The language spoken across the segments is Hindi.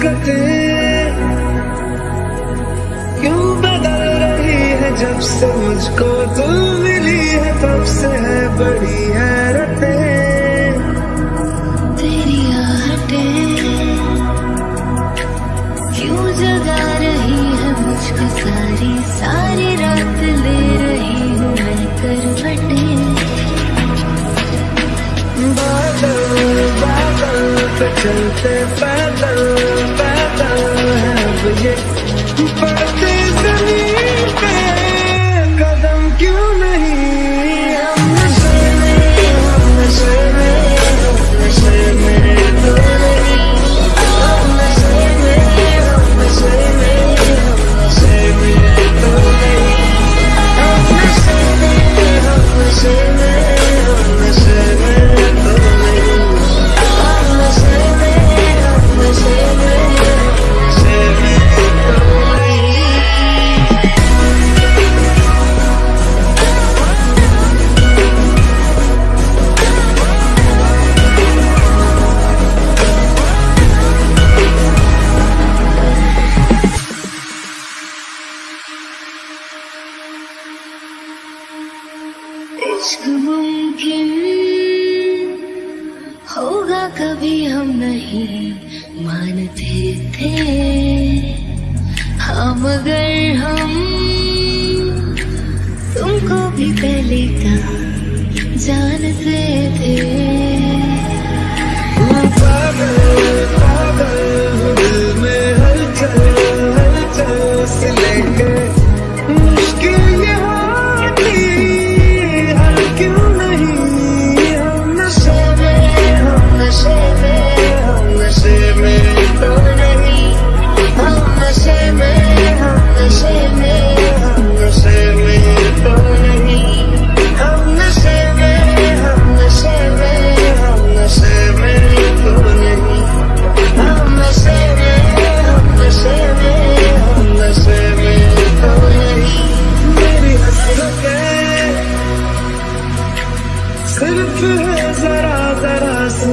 हरकतें क्यों बदल रही है जब से मुझको तू मिली है, तब से है बड़ी हैरतें। पे चलते पैदल पैदल है अब ये पड़ते इश्क मुमकिन होगा कभी हम नहीं मानते थे। हाँ मगर हम तुमको भी पहले का जानते थे। से लेके मुश्किल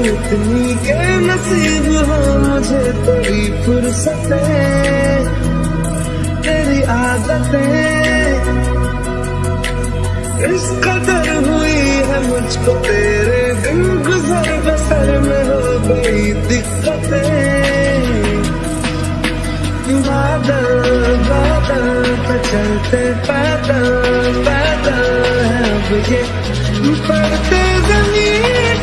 इतनी के नसीब हो मुझे तेरी फुर्सतें, तेरी आदतें। इस कदर हुई है मुझको तेरे दिन गुजर बसर में हो गई दिक्कतें। बादल बादल पे चलते पैदल पैदल है अब ये पड़ते ज़मीन